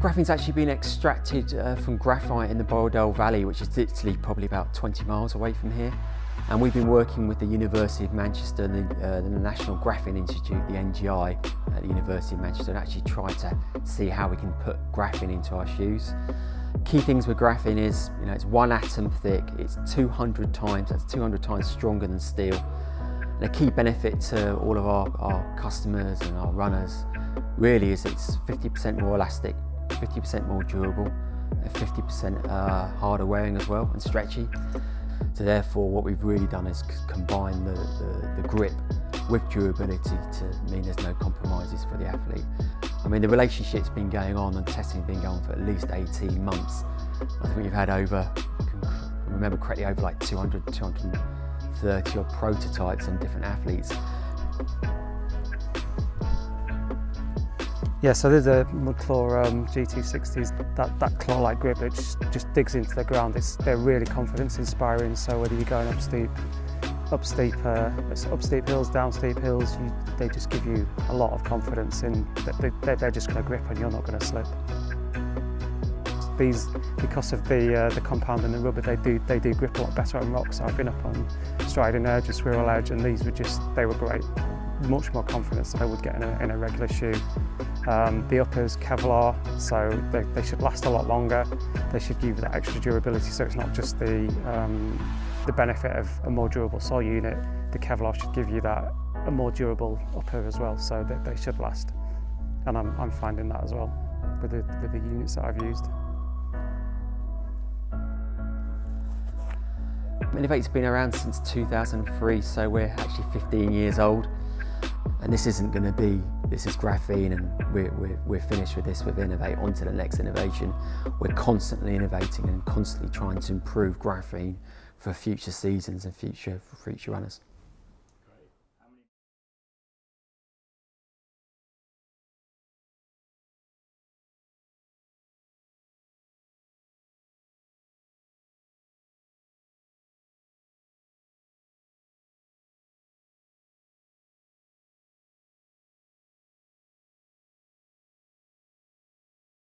Graphene's actually been extracted uh, from graphite in the Borrowdale Valley, which is literally probably about 20 miles away from here. And we've been working with the University of Manchester, the, uh, the National Graphene Institute, the NGI at the University of Manchester, and actually try to see how we can put graphene into our shoes. Key things with graphene is, you know, it's one atom thick, it's 200 times, that's 200 times stronger than steel. And a key benefit to all of our, our customers and our runners really is it's 50% more elastic 50% more durable, and 50% uh, harder wearing as well and stretchy. So therefore what we've really done is combine the, the, the grip with durability to mean there's no compromises for the athlete. I mean the relationship's been going on and testing has been going on for at least 18 months. I think we've had over, remember correctly, over like 200, 230 odd prototypes on different athletes. Yeah, so there's a Mudclaw um, G 260s, that, that claw-like grip that just, digs into the ground. It's, they're really confidence inspiring, so whether you're going up steep, up steep, uh, up steep hills, down steep hills, you, they just give you a lot of confidence in that they, they're just going to grip and you're not going to slip. These, because of the uh, the compound and the rubber, they do they do grip a lot better on rocks. I've been up on Striding Edge and Swirral Edge, and these were just they were great. Much more confidence than I would get in a, in a regular shoe. Um, the uppers Kevlar, so they, they, should last a lot longer. They should give you that extra durability, so it's not just the, um, the benefit of a more durable sole unit. The Kevlar should give you that a more durable upper as well, so that they should last. And I'm, I'm finding that as well with the, with the units that I've used. inov-8's been around since 2003, so we're actually 15 years old. And this isn't going to be, this is graphene and we're, we're, we're finished with this with inov-8, on to the next innovation. We're constantly innovating and constantly trying to improve graphene for future seasons and future, for future runners.